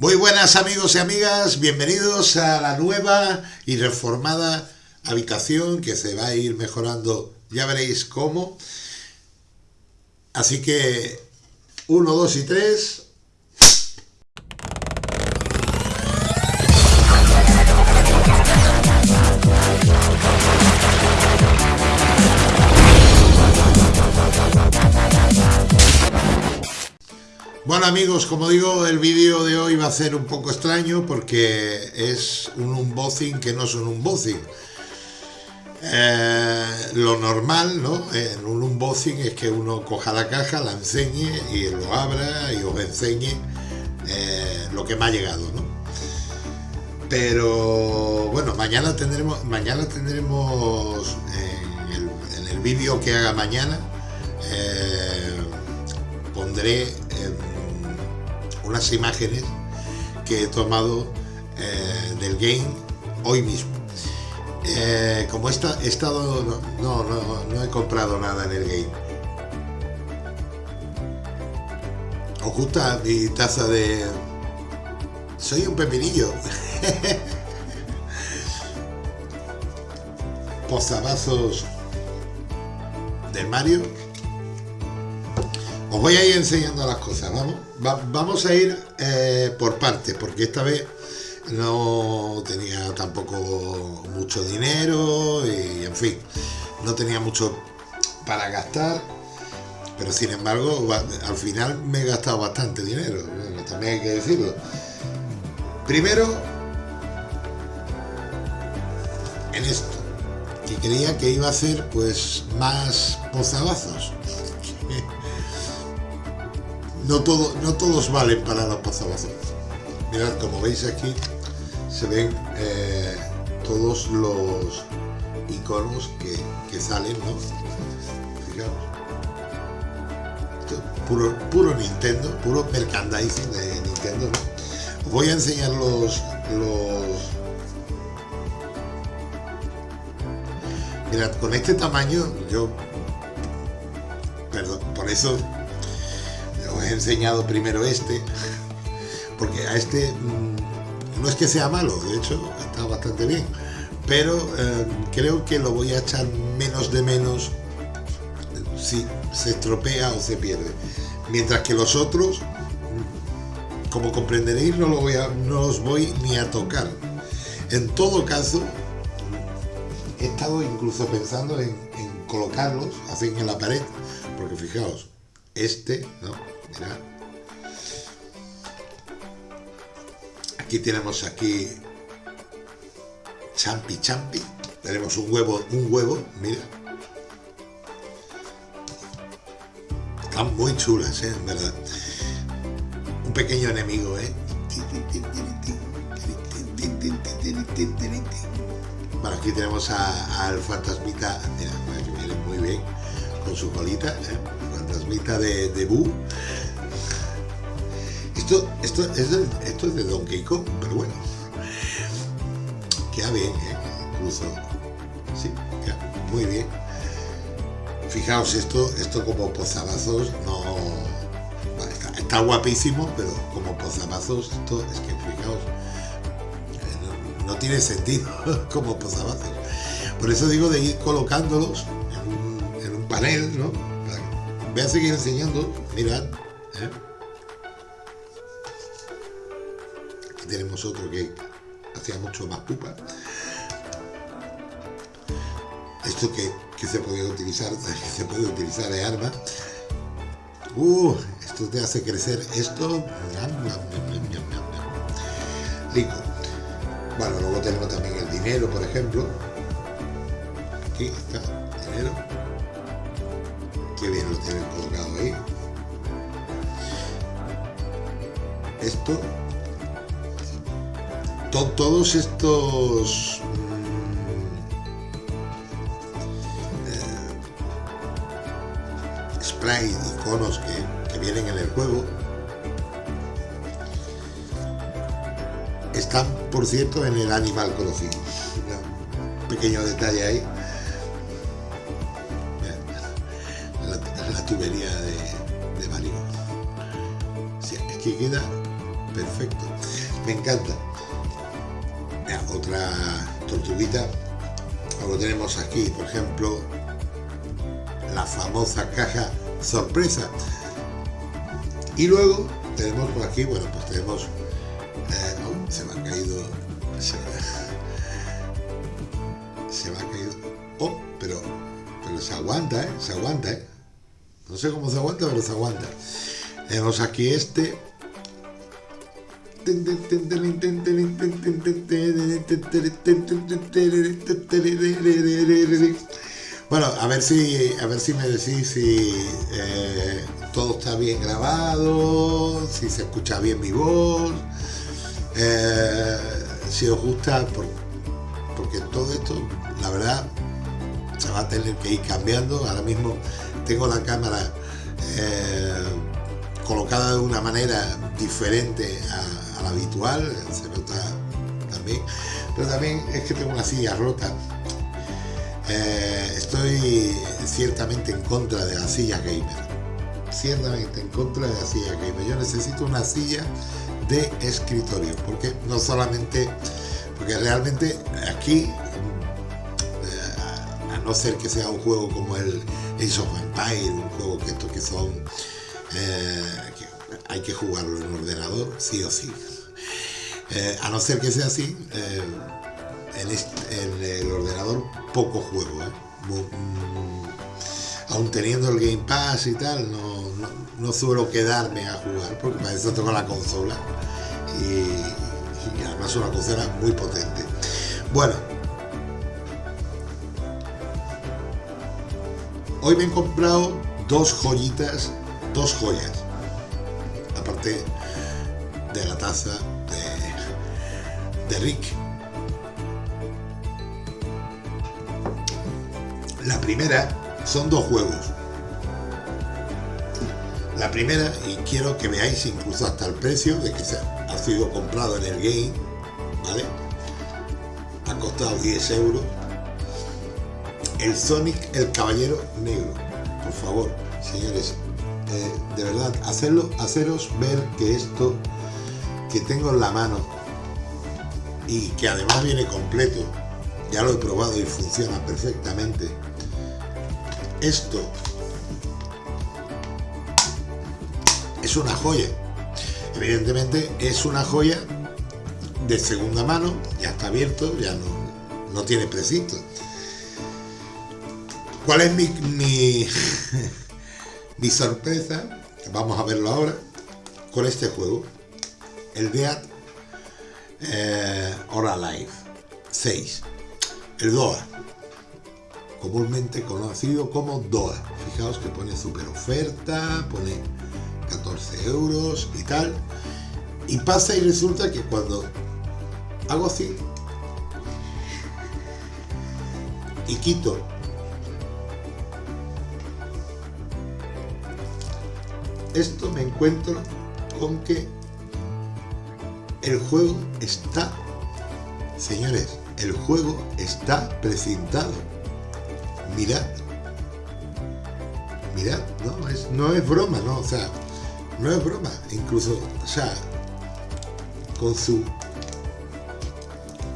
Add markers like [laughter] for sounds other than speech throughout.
Muy buenas amigos y amigas, bienvenidos a la nueva y reformada habitación que se va a ir mejorando, ya veréis cómo. Así que, uno, dos y tres, Bueno amigos, como digo, el vídeo de hoy va a ser un poco extraño porque es un unboxing que no es un unboxing. Eh, lo normal ¿no? en un unboxing es que uno coja la caja, la enseñe y lo abra y os enseñe eh, lo que me ha llegado. ¿no? Pero bueno, mañana tendremos, mañana tendremos en el, vídeo que haga mañana, eh, pondré unas imágenes que he tomado eh, del game hoy mismo. Eh, como he, estado... No, no, no he comprado nada en el game. Oculta mi taza de... Soy un pepinillo. [laughs] Posabazos del Mario os voy a ir enseñando las cosas, vamos. vamos a ir eh, por partes, porque esta vez no tenía tampoco mucho dinero y en fin, no tenía mucho para gastar, pero sin embargo al final me he gastado bastante dinero, también hay que decirlo. Primero, en esto, que creía que iba a ser pues más pozabazos no, todo, no todos valen para la pasabazos. Mirad, como veis aquí, se ven eh, todos los iconos que, salen, ¿no? Fijaos. puro, puro Nintendo, puro merchandising de Nintendo, Os voy a enseñar los, los... Mirad, con este tamaño, yo... Perdón, por eso he enseñado primero este, porque a este mm, no es que sea malo, de hecho está bastante bien, pero eh, creo que lo voy a echar menos de menos si se estropea o se pierde. Mientras que los otros, mm, como comprenderéis, no, lo voy a, no los voy ni a tocar. En todo caso, he estado incluso pensando en, en colocarlos así en la pared, porque fijaos, este, ¿no? Aquí tenemos aquí champi champi. Tenemos un huevo, un huevo, mira. Están muy chulas, ¿eh? en verdad. Un pequeño enemigo, ¿eh? Bueno, aquí tenemos al fantasmita, mira, que viene muy bien con su colita, ¿eh? Fantasmita de, de Boo. Esto, esto, es de, esto es de Donkey Kong, pero bueno. Queda bien, ¿eh? Incluso. Sí, muy bien. Fijaos, esto, esto como pozabazos no... está, guapísimo, pero como pozabazos, esto es que fijaos, eh, no, tiene sentido [laughs] como pozabazos. Por eso digo de ir colocándolos en un, panel, ¿no? Voy a seguir enseñando, mirad, ¿eh? tenemos otro que hacía mucho más pupa. Esto que, se puede utilizar, [laughs] que se puede utilizar de arma. Uh, esto te hace crecer esto. Rico. Bueno, luego tenemos también el dinero, por ejemplo. Aquí está, dinero. Qué bien lo tienen colocado ahí. Esto. Todos estos mm, eh, spray, iconos que, que vienen en el juego están por cierto en el Animal Crossing. Un pequeño detalle ahí tubería de, de Mario es que queda perfecto. Me encanta. otra tortuguita. Lo tenemos aquí, por ejemplo, la famosa caja sorpresa. Y luego tenemos por aquí, bueno, pues tenemos... Eh, oh, se me ha caído... Se me, ha caído... Oh, pero, pero se aguanta, ¿eh? Se aguanta, ¿eh? No sé cómo se aguanta, pero se aguanta. Tenemos aquí este. Bueno, a ver si, a ver si me decís si eh, todo está bien grabado, si se escucha bien mi voz, eh, si os gusta, porque todo esto, la verdad, se va a tener que ir cambiando. Ahora mismo tengo la cámara eh, colocada de una manera diferente a, la habitual, se nota también, pero también es que tengo una silla rota. Eh, estoy ciertamente en contra de la silla gamer, ciertamente en contra de la silla gamer. Yo necesito una silla de escritorio, porque no solamente, porque realmente aquí, eh, a no ser que sea un juego como el of Empire, un juego que estos que son eh, hay que jugarlo en ordenador, sí o sí. Eh, a no ser que sea así, eh, en, el ordenador poco juego. Mm, aún teniendo el Game Pass y tal, no, suelo quedarme a jugar porque para eso tengo la consola y además una consola muy potente. Bueno, Hoy me he comprado dos joyitas, dos joyas. Aparte de la taza de, Rick. La primera son dos juegos. La primera, y quiero que veáis incluso hasta el precio de que se ha sido comprado en el game, ¿vale? Ha costado 10 euros el Sonic el Caballero Negro. Por favor, señores, eh, de verdad, hacerlo, haceros ver que esto que tengo en la mano y que además viene completo, ya lo he probado y funciona perfectamente. Esto es una joya. Evidentemente es una joya de segunda mano, ya está abierto, ya no, no tiene precinto. ¿Cuál es mi, [laughs] mi, sorpresa? Vamos a verlo ahora con este juego. El Dead eh, or Alive 6. El DOA. Comúnmente conocido como DOA. Fijaos que pone super oferta, pone 14 euros y tal. Y pasa y resulta que cuando hago así y quito esto me encuentro con que el juego está, señores, el juego está precintado. Mirad, mirad, no es, no es broma, ¿no? O sea, no es broma, incluso, o sea, con su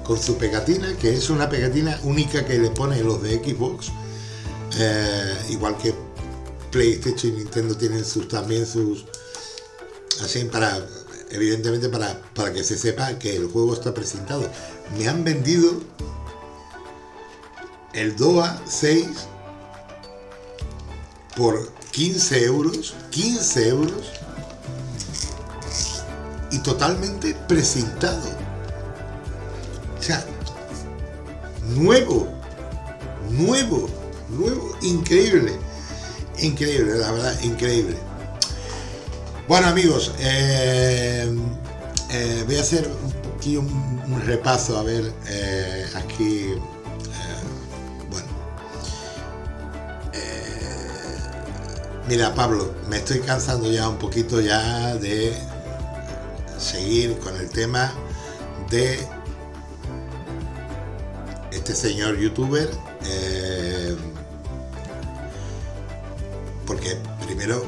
con su pegatina, que es una pegatina única que le pone los de Xbox, eh, igual que PlayStation y Nintendo tienen sus también sus así para evidentemente para, para que se sepa que el juego está presentado. Me han vendido el DOA 6 por 15 euros, 15 euros y totalmente presentado. O sea, nuevo, nuevo, nuevo, increíble. Increíble, la verdad, increíble. Bueno amigos, eh, eh, voy a hacer aquí un, repaso, a ver, eh, aquí, bueno. mira Pablo, me estoy cansando ya un poquito ya de seguir con el tema de este señor youtuber porque primero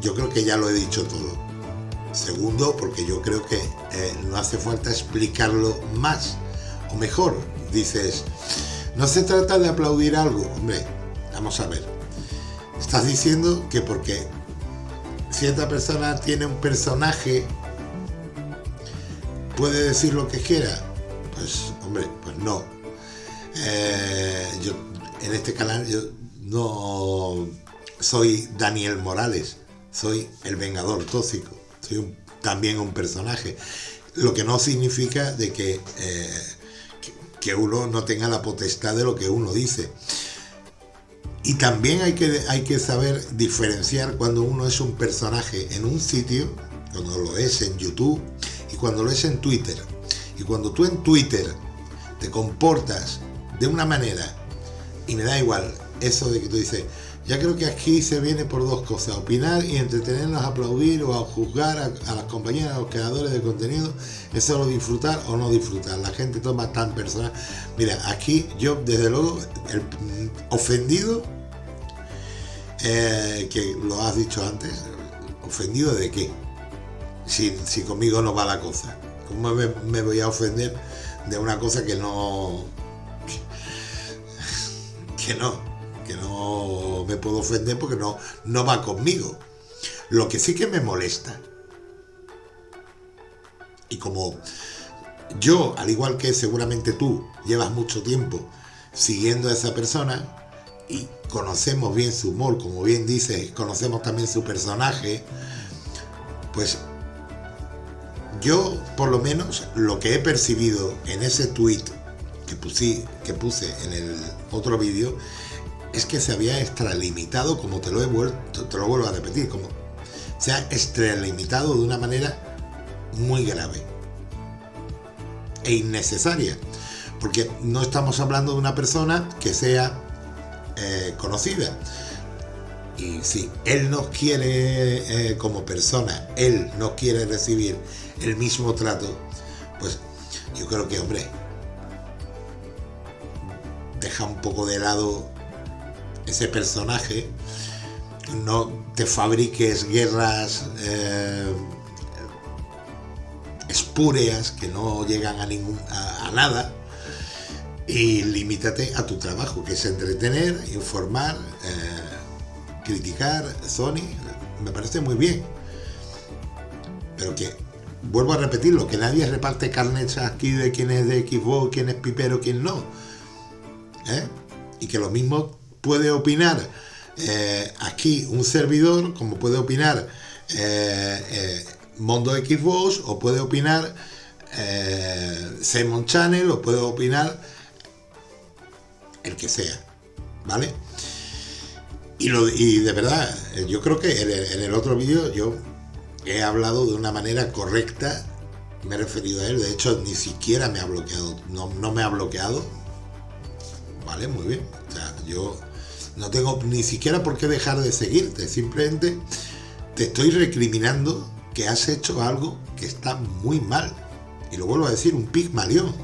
yo creo que ya lo he dicho todo. Segundo, porque yo creo que eh, no hace falta explicarlo más o mejor. Dices, no se trata de aplaudir algo, hombre, vamos a ver. Estás diciendo que porque cierta persona tiene un personaje, puede decir lo que quiera. Pues, hombre, pues no. Eh, yo en este canal yo no soy Daniel Morales, soy el Vengador Tóxico, soy también un personaje. Lo que no significa de que, eh, que uno no tenga la potestad de lo que uno dice. Y también hay que, hay que saber diferenciar cuando uno es un personaje en un sitio, cuando lo es en YouTube y cuando lo es en Twitter. Y cuando tú en Twitter te comportas de una manera, y me da igual eso de que tú dices, ya creo que aquí se viene por dos cosas, opinar y entretenernos, aplaudir o a juzgar a, las compañías, a los creadores de contenido, es solo disfrutar o no disfrutar. La gente toma tan personal. Mira, aquí yo desde luego, el ofendido, eh, que lo has dicho antes, ofendido de qué? Si, si conmigo no va la cosa. ¿Cómo me voy a ofender de una cosa que no... que [laughs] no que no me puedo ofender porque no, no va conmigo. Lo que sí que me molesta, y como yo, al igual que seguramente tú, llevas mucho tiempo siguiendo a esa persona y conocemos bien su humor, como bien dice, conocemos también su personaje, pues yo por lo menos lo que he percibido en ese tweet que, que puse en el otro vídeo es que se había extralimitado, como te lo he vuelto, te lo vuelvo a repetir, como se ha extralimitado de una manera muy grave e innecesaria, porque no estamos hablando de una persona que sea eh, conocida. Y si él nos quiere eh, como persona, él no quiere recibir el mismo trato, pues yo creo que, hombre, deja un poco de lado ese personaje, no te fabriques guerras eh, espúreas que no llegan a, ningún, a, nada y limítate a tu trabajo, que es entretener, informar, eh, criticar, Sony, me parece muy bien. Pero que, vuelvo a repetirlo, que nadie reparte carnets aquí de quién es de Xbox, quién es pipero, quién no. ¿eh? Y que lo mismo puede opinar eh, aquí un servidor, como puede opinar eh, eh, Mondo Xbox, o puede opinar Simon Channel, o puede opinar el que sea, ¿vale? Y, lo, y de verdad, yo creo que en el, otro vídeo yo he hablado de una manera correcta, me he referido a él, de hecho ni siquiera me ha bloqueado, no, no me ha bloqueado, ¿vale? Muy bien, o sea, yo no tengo ni siquiera por qué dejar de seguirte, simplemente te estoy recriminando que has hecho algo que está muy mal. Y lo vuelvo a decir, un pigmalión.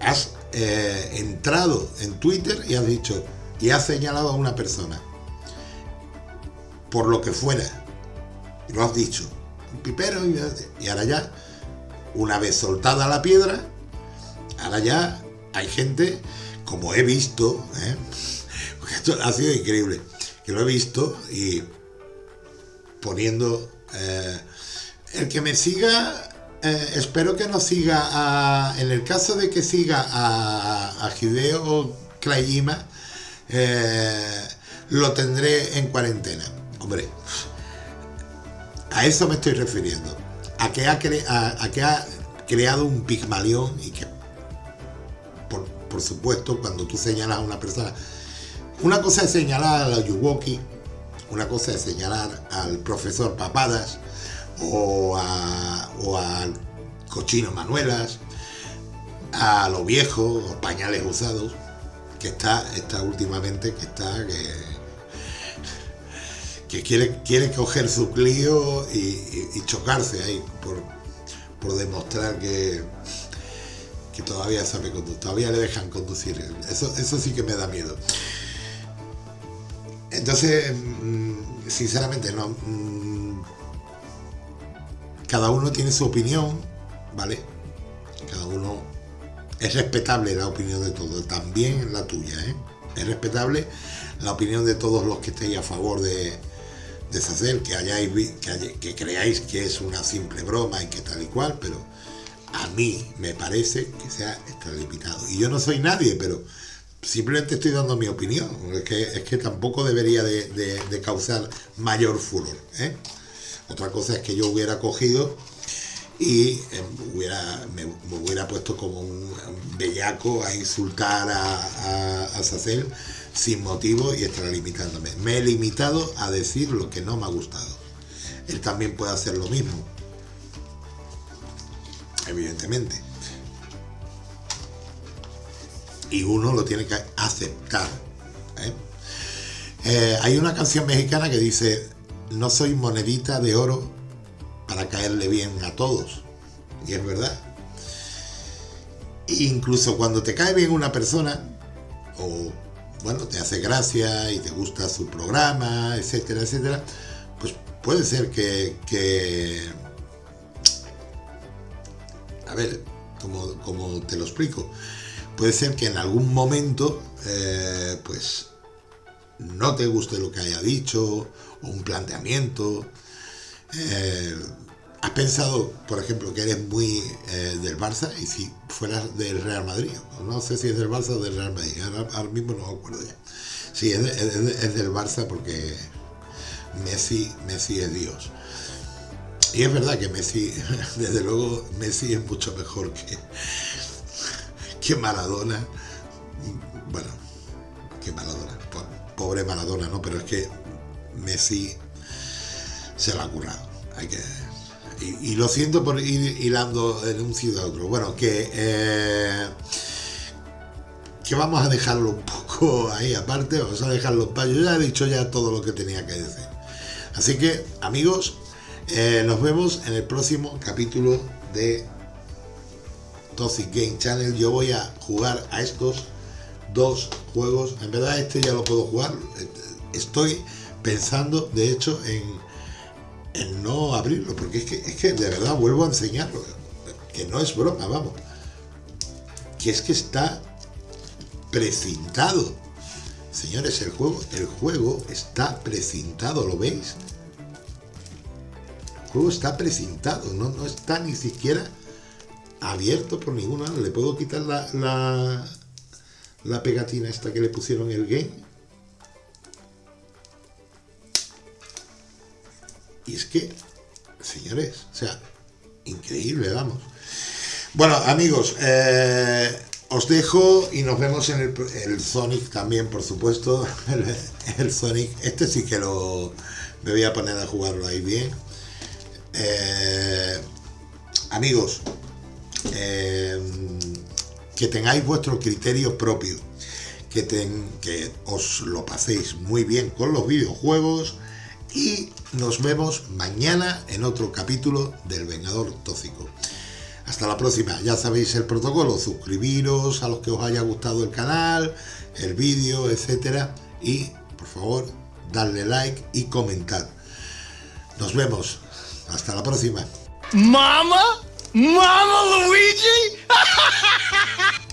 Has eh, entrado en Twitter y has dicho, y has señalado a una persona, por lo que fuera, y lo has dicho, un pipero, y ahora ya, una vez soltada la piedra, ahora ya hay gente como he visto, ¿eh? esto ha sido increíble, que lo he visto y poniendo... Eh, el que me siga, eh, espero que no siga a, en el caso de que siga a, a Hideo lo tendré en cuarentena. Hombre, a eso me estoy refiriendo. A que ha, a que ha creado un pigmalión y que por supuesto, cuando tú señalas a una persona. Una cosa es señalar a la Yuwoki, una cosa es señalar al profesor Papadas o, a, o al cochino Manuelas, a lo viejo, pañales usados, que está, está últimamente, que está, que, que quiere, quiere coger su clío y, chocarse ahí por, por demostrar que, que todavía sabe conducir, todavía le dejan conducir. Eso, eso sí que me da miedo. Entonces, mm, sinceramente, no. Mm, cada uno tiene su opinión, ¿vale? Cada uno es respetable la opinión de todos, también la tuya, ¿eh? Es respetable la opinión de todos los que estéis a favor de, de que hayáis que, que creáis que es una simple broma y que tal y cual, pero a mí me parece que sea extralimitado. Y yo no soy nadie, pero simplemente estoy dando mi opinión. Es que, es que tampoco debería de, causar mayor furor. ¿eh? Otra cosa es que yo hubiera cogido y eh, hubiera, me, hubiera puesto como un, bellaco a insultar a, a, a Sacel sin motivo y extralimitándome. Me he limitado a decir lo que no me ha gustado. Él también puede hacer lo mismo evidentemente. Y uno lo tiene que aceptar. ¿eh? Eh, hay una canción mexicana que dice, no soy monedita de oro para caerle bien a todos. Y es verdad. Incluso cuando te cae bien una persona, o bueno, te hace gracia y te gusta su programa, etcétera, etcétera, pues puede ser que a ver, como, te lo explico, puede ser que en algún momento, eh, pues, no te guste lo que haya dicho, o un planteamiento. Eh, ¿Has pensado, por ejemplo, que eres muy eh, del Barça y si fueras del Real Madrid? No sé si es del Barça o del Real Madrid, ahora, mismo no me acuerdo ya. Sí, es, es del Barça porque Messi, Messi es Dios. Y es verdad que Messi, [laughs] desde luego, Messi es mucho mejor que, que Maradona. Bueno, que Maradona. Pobre Maradona, ¿no? Pero es que Messi se lo ha curado. Hay que, y, lo siento por ir hilando de un sitio a otro. Bueno, que, eh, que vamos a dejarlo un poco ahí aparte, vamos a dejarlo para. Yo ya he dicho ya todo lo que tenía que decir. Así que, amigos, eh, nos vemos en el próximo capítulo de Toxic Game Channel. Yo voy a jugar a estos dos juegos. En verdad este ya lo puedo jugar. Estoy pensando, de hecho, en, no abrirlo. Porque es que, es que de verdad vuelvo a enseñarlo. Que no es broma, vamos. Que es que está precintado. Señores, el juego, el juego está precintado, ¿lo veis? Juego está precintado, no, no está ni siquiera abierto por ninguna. Le puedo quitar la, la, pegatina esta que le pusieron el game. Y es que, señores, o sea, increíble, vamos. Bueno, amigos, eh, os dejo y nos vemos en el, el Sonic también, por supuesto. [laughs] El, el, Sonic, este sí que lo me voy a poner a jugarlo ahí bien. Eh, amigos, eh, que tengáis vuestro criterio propio, que, os lo paséis muy bien con los videojuegos y nos vemos mañana en otro capítulo del Vengador Tóxico. Hasta la próxima, ya sabéis el protocolo, suscribiros a los que os haya gustado el canal, el vídeo, etcétera, y por favor, darle like y comentar. Nos vemos. Hasta la próxima. ¡Mama! ¡Mama Luigi! [laughs]